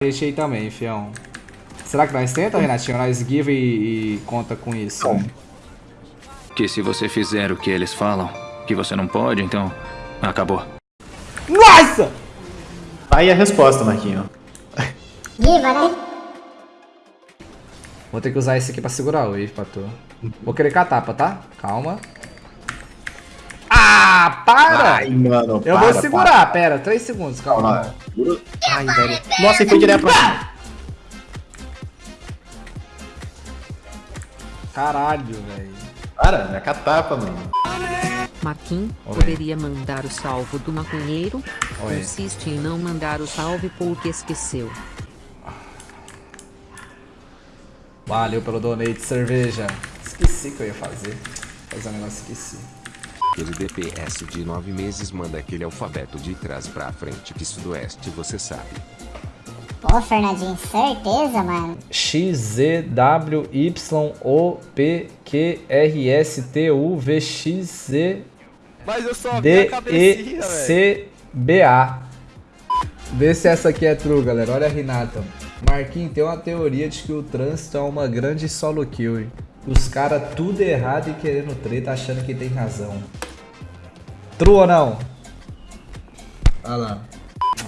gente aí também, fião. Será que nós tenta, Renatinho? Nós give e, e conta com isso? Que se você fizer o que eles falam, que você não pode, então acabou. Nossa! Aí a resposta, Marquinho. Diva, né? Vou ter que usar esse aqui pra segurar o wave pra tu. Vou querer com a tapa, tá? Calma. Ah, para! Ai, mano. Eu para, vou segurar, pera, 3 segundos, para. calma. Ai, velho. Nossa, ele foi direto pra cima. Caralho, velho. Para, é catapa, mano. Marquinhos, Oi. poderia mandar o salvo do maconheiro? Oi. Insiste em não mandar o salve porque esqueceu. Valeu pelo donate, cerveja. Esqueci que eu ia fazer. Fazer um negócio, esqueci. Aquele DPS de 9 meses manda aquele alfabeto de trás pra frente que sudoeste você sabe. Pô, Fernandinho, certeza, mano. X, Z, W, Y, O, P, Q, R, S, T, U, V, X, Z, Mas eu só vi D, E. C, B, A. Vê se essa aqui é true, galera. Olha a Renata. Marquinhos, tem uma teoria de que o trânsito é uma grande solo kill. hein? Os caras tudo errado e querendo treta, achando que tem razão. True ou não? Olha lá.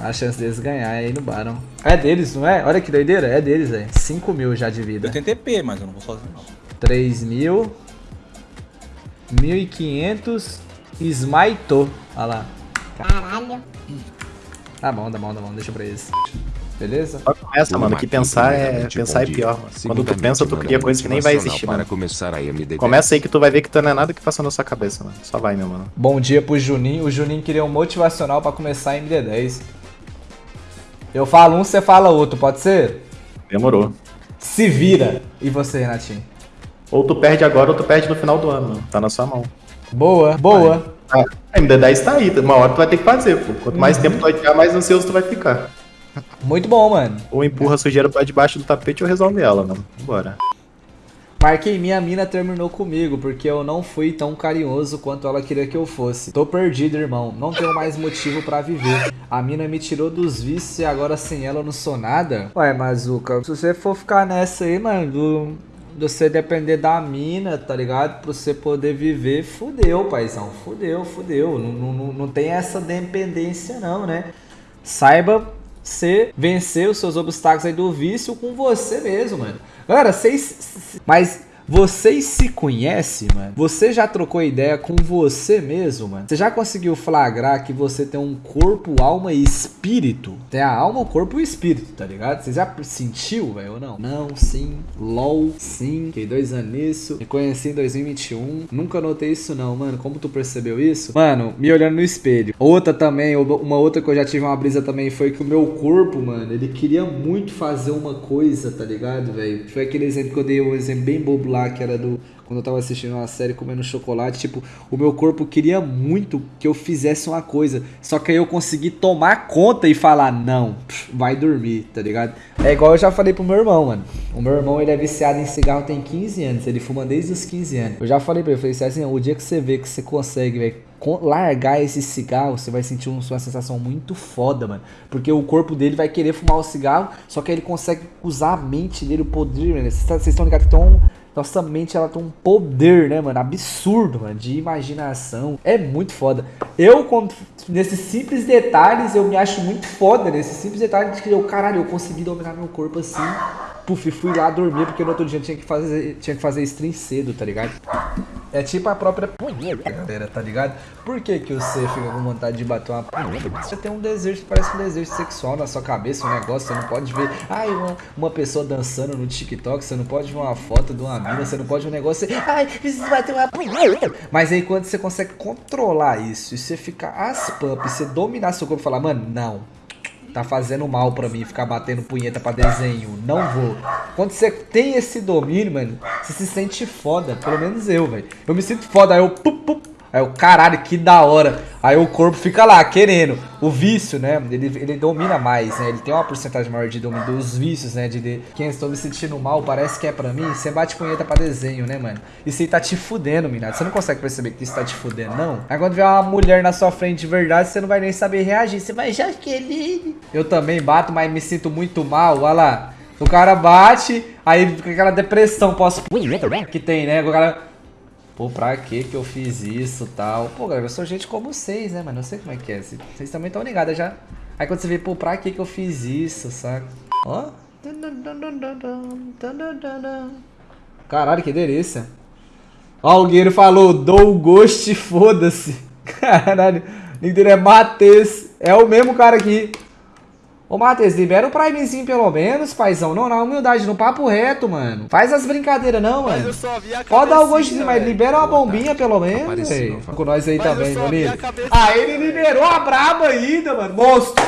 A chance deles ganhar é aí no Baron. É deles, não é? Olha que doideira. É deles, velho. 5 mil já de vida. Eu tenho TP, mas eu não vou sozinho, não. 3 mil. 1.500. Smitou. Olha lá. Caralho. Tá bom, tá bom, tá bom. Deixa pra eles. Beleza? Só começa, mano, que pensar é, pensar é pior. mano. Quando tu pensa, tu cria coisa que nem vai existir, mano. começar a MD10. Começa aí que tu vai ver que tu não é nada que passa na sua cabeça, mano. Só vai, meu mano. Bom dia pro Juninho. O Juninho queria um motivacional pra começar em MD10. Eu falo um, você fala outro, pode ser? Demorou. Se vira. E você, Renatinho? Ou tu perde agora ou tu perde no final do ano, mano. Tá na sua mão. Boa, boa. Ah, a MD10 tá aí, uma hora tu vai ter que fazer, pô. Quanto mais tempo tu vai ficar, mais ansioso tu vai ficar. Muito bom, mano. Ou empurra a sujeira pra debaixo do tapete ou resolve ela, mano. Bora. Marquei, minha mina terminou comigo porque eu não fui tão carinhoso quanto ela queria que eu fosse. Tô perdido, irmão. Não tenho mais motivo pra viver. A mina me tirou dos vícios e agora sem ela eu não sou nada. Ué, Mazuca, se você for ficar nessa aí, mano, do, você depender da mina, tá ligado? Pra você poder viver, fudeu, paizão. Fudeu, fudeu. Não, não, não tem essa dependência não, né? Saiba você vencer os seus obstáculos aí do vício com você mesmo, mano. Galera, vocês. Mas vocês se conhecem, mano? Você já trocou ideia com você mesmo, mano? Você já conseguiu flagrar que você tem um corpo, alma e espírito? Tem a alma, o corpo e o espírito, tá ligado? Você já sentiu, velho, ou não? Não, sim. LOL, sim. Fiquei dois anos nisso. Me conheci em 2021. Nunca notei isso, não, mano. Como tu percebeu isso? Mano, me olhando no espelho. Outra também, uma outra que eu já tive uma brisa também foi que o meu corpo, mano, ele queria muito fazer uma coisa, tá ligado, velho? Foi aquele exemplo que eu dei, um exemplo bem bobo lá, que era do. Quando eu tava assistindo uma série comendo chocolate, tipo, o meu corpo queria muito que eu fizesse uma coisa. Só que aí eu consegui tomar conta e falar, não, vai dormir, tá ligado? É igual eu já falei pro meu irmão, mano. O meu irmão, ele é viciado em cigarro tem 15 anos. Ele fuma desde os 15 anos. Eu já falei pra ele, falei assim, o dia que você vê que você consegue, velho, largar esse cigarro, você vai sentir um- uma sensação muito foda, mano. Porque o corpo dele vai querer fumar o cigarro, só que aí ele consegue usar a mente dele, o poder, mano. Vocês tá- estão ligados que tem um. Nossa mente, ela tem um poder, né, mano? Absurdo, mano. De imaginação. É muito foda. Eu, quando- nesses simples detalhes, eu me acho muito foda. Nesses simples detalhes de que eu, caralho, eu consegui dominar meu corpo assim. Puf, fui lá dormir, porque no outro dia eu tinha que fazer, tinha que fazer stream cedo, tá ligado? É tipo a própria punheta, galera, tá ligado? Por que que você fica com vontade de bater uma punheta? Você tem um desejo, parece um desejo sexual na sua cabeça, um negócio, você não pode ver, ai, uma, uma pessoa dançando no TikTok, você não pode ver uma foto de uma mina, você não pode ver um negócio, você, ai, preciso bater uma punheta. Mas aí quando você consegue controlar isso, e você fica as pump, você dominar seu corpo e falar, mano, não, tá fazendo mal pra mim ficar batendo punheta pra desenho. Não vou. Quando você tem esse domínio, mano, você se sente foda. Pelo menos eu, velho. Eu me sinto foda. Aí eu, pup, pup, Aí o caralho, que da hora. Aí o corpo fica lá, querendo. O vício, né? Ele, ele domina mais, né? Ele tem uma porcentagem maior de domínio dos vícios, né? De, de quem estou me sentindo mal, parece que é pra mim. Você bate punheta pra desenho, né, mano? Isso aí tá te fudendo, mina. Você não consegue perceber que isso tá te fudendo, não? Aí quando vier uma mulher na sua frente de verdade, você não vai nem saber reagir. Você vai, Jaqueline. Eu também bato, mas me sinto muito mal. Olha lá. O cara bate, aí fica aquela depressão pós que tem, né? O cara. Pô, pra que que eu fiz isso tal? Pô, galera, eu sou gente como vocês, né, mano? Eu sei como é que é. Vocês também estão ligados já. Aí quando você vê, pô, pra que que eu fiz isso, saca? Ó. Caralho, que delícia. Ó, o Guerreiro falou, dou gosto e foda-se. Caralho. O dele é Matheus. É o mesmo cara aqui. Ô, Matheus, libera o Primezinho pelo menos, paizão. Não, na humildade, no papo reto, mano. Faz as brincadeiras, não, Mas mano. eu só vi a Pode dar o gostinho, mas libera uma bombinha pelo menos, Apareceu, velho. fala. Com nós aí Mas também, meu lindo. cabecinha. Ah, ele liberou a braba ainda, mano. Monstro.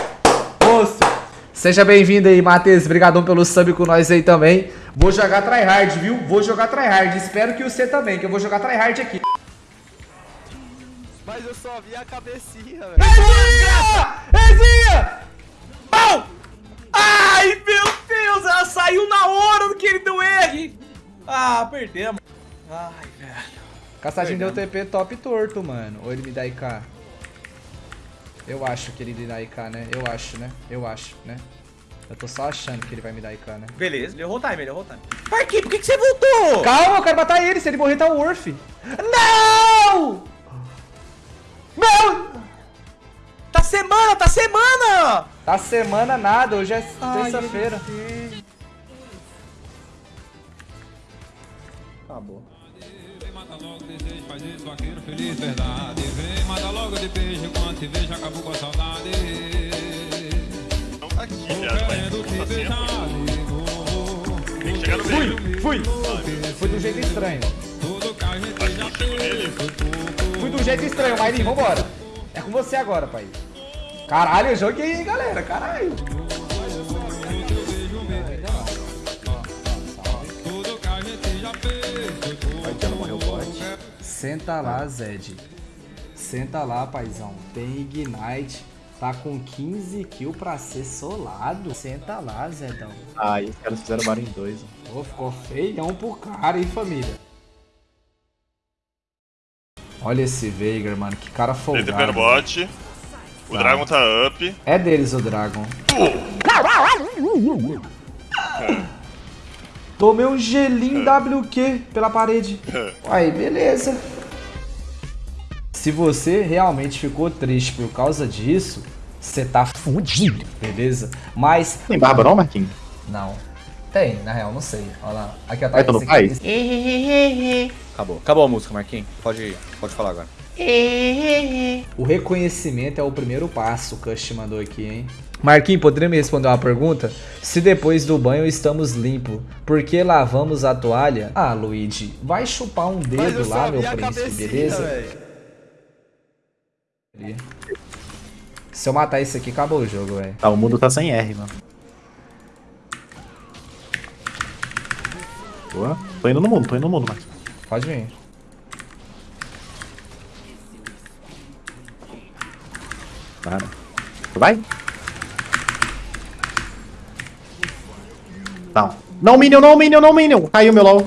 Monstro. Seja bem-vindo aí, Matheus. Obrigadão pelo sub com nós aí também. Vou jogar tryhard, viu? Vou jogar tryhard. Espero que você também, que eu vou jogar tryhard aqui. Mas eu só vi a cabecinha, velho. Ezinha! Ezinha! Saiu na hora do que ele deu R. Ah, perdemos. Ai, velho. Caçadinho deu TP top torto, mano. Ou ele me dá IK? Eu acho que ele me dá IK, né? Eu acho, né? Eu acho, né? Eu tô só achando que ele vai me dar IK, né? Beleza, ele errou o time, ele errou o time. Marquinhos, por que, que você voltou? Calma, eu quero matar ele. Se ele morrer, tá o Worth. Não! Não! Tá semana, tá semana! Tá semana nada, hoje é terça-feira. Acabou. Mata logo desejo, faz isso, vaqueiro feliz, verdade. Vem, mata logo de beijo, quando te vejo, acabou com a saudade. Aqui. Quero te Tá beijar meio. Fui! Fui do jeito estranho. Fui do jeito estranho, Mairinho, vambora. É com você agora, pai. Caralho, eu joguei, hein, galera. Caralho. Senta lá, Zed. Senta lá, paizão. Tem Ignite. Tá com 15 kills pra ser solado. Senta lá, Zedão. Ah, e os caras fizeram Mario em dois. ó. Pô, ficou feião pro cara, hein, família. Olha esse Veigar, mano. Que cara Ele TP no folgado. bot. O Dragon tá up. É deles o Dragon. Tomei um gelinho WQ pela parede. Aí, beleza. Se você realmente ficou triste por causa disso, você tá fudido, beleza? Mas, Tem barba não, Marquinhos? não. Tem, na real, não sei. Olha lá. Aqui, ó, tá faz? aqui. Acabou. Acabou a música, Marquinhos. Pode, pode falar agora. O reconhecimento é o primeiro passo, o Cush mandou aqui, hein? Marquinhos, poderia me responder uma pergunta? Se depois do banho estamos limpos, por que lavamos a toalha? Ah, Luigi, vai chupar um dedo lá, meu príncipe, beleza? velho. Se eu matar isso aqui, acabou o jogo, velho. Tá, o mundo tá sem R, mano. Boa. Tô indo no mundo, tô indo no mundo, Marquinhos. Pode vir. Para. Vai? Tá. Não, Minion, não, Minion, não, Minion. Caiu meu LOL.